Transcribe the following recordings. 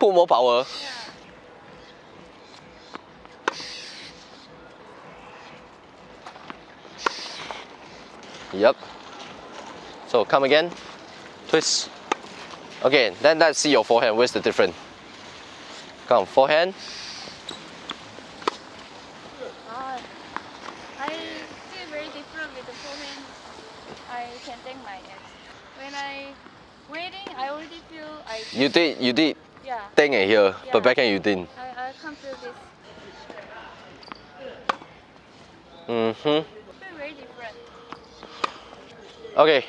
Put more power. Yep. So come again. Twist. Okay, then let's see your forehand. Where's the difference? Come, forehand. Uh, I feel very different with the forehand. I can take my ex. When I waiting, I already feel I You did, you did yeah. thing eh, here, yeah. but backhand you didn't. I, I can't do this. Mm-hmm. Very different. Okay.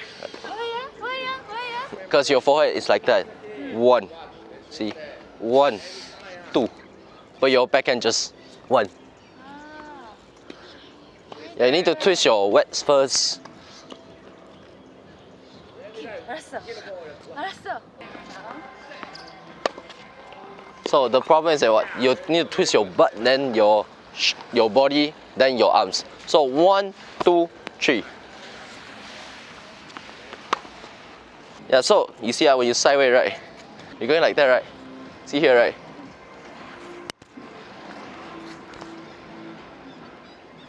Because your forehand is like that. One. See? One. Two. But your back just one. Ah. Yeah, you need to twist your wets first. 알았어. So the problem is that what? You need to twist your butt, then your your body, then your arms. So one, two, three. Yeah, so you see how when you sideways, right? You're going like that, right? See here, right?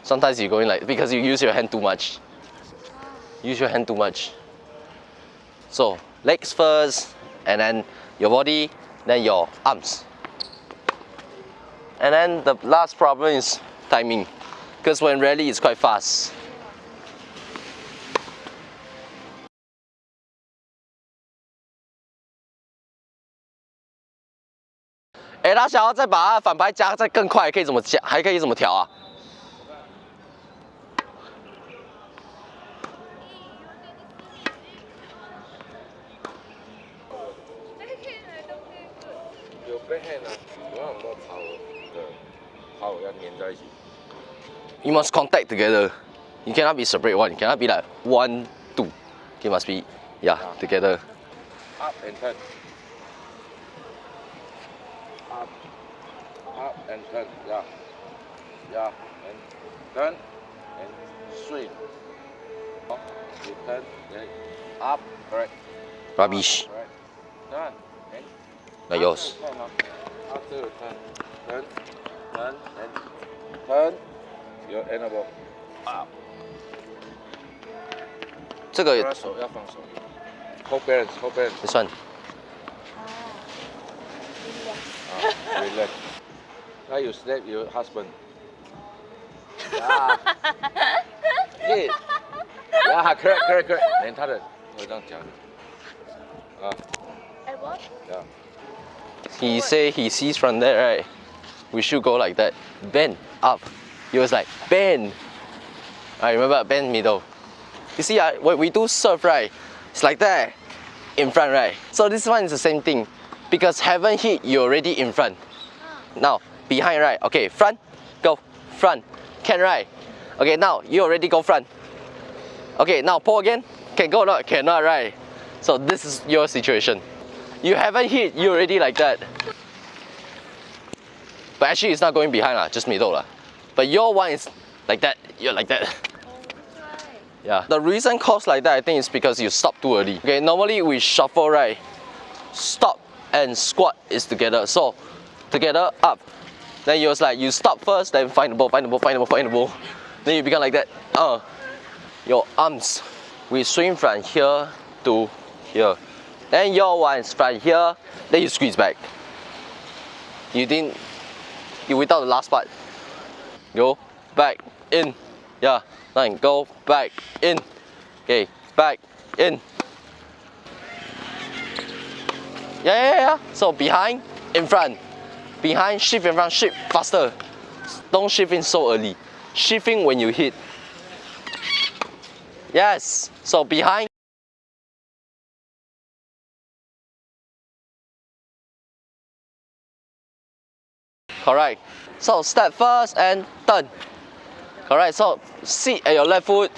Sometimes you're going like because you use your hand too much. Use your hand too much. So legs first, and then your body, then your arms. And then the last problem is timing, because when rally it's quite fast. 哎，他想要再把反拍加再更快，可以怎么加？还可以怎么调啊？有 backhand 啊，有那种 more power 的 power 要粘在一起。 You must contact together. You cannot be separate one. You cannot be like one, two. You must be yeah together. Up and turn. Up. Up and turn. Yeah. Yeah. And turn and swing. Up, You turn. Then up. Correct. Rubbish. Correct. Turn. And Like yours. After you turn, ah, After you turn. Turn. Turn. And turn. Your elbow. Up. 这个要手要放手。Hold balance. Hold balance. this one. Ah, relax. Now you slap your husband. Yeah. Yeah. Yeah, correct, correct, correct. 连他的会这样讲。啊 I what? ，Yeah. He say he sees from there, right? We should go like that. Bend up. He was like bend. I remember bend middle. You see, uh, when we do serve, right? It's like that in front, right? So this one is the same thing because haven't hit, you're already in front. Now behind, right? Okay, front, go front. Can right? Okay, now you already go front. Okay, now pull again. Can go or not? Cannot, right? So this is your situation. You haven't hit, you already like that. But actually it's not going behind lah, just middle lah. But your one is like that, you're like that. Oh. Yeah. The reason cause like that I think is because you stop too early. Okay, normally we shuffle right. Stop and squat is together. So together up. Then you was like you stop first, then find the ball, find the ball, find the ball, find the ball. Then you become like that. Uh your arms. We swing from here to here. Then your one is from here, then you squeeze back. You didn't you without the last part. Go back in. Yeah. Then go back in. Okay, back in. Yeah, yeah, yeah. So behind, in front. Behind, shift in front, shift faster. Don't shift in so early. Shifting when you hit. Yes. So behind. Correct. So step first and turn. Correct. So sit at your left foot.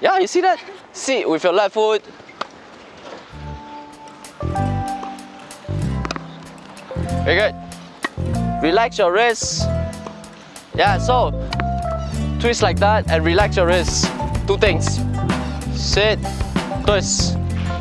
Yeah, you see that? Sit with your left foot. Very good. Relax your wrists. Yeah, so twist like that and relax your wrists. Two things. Sit, twist.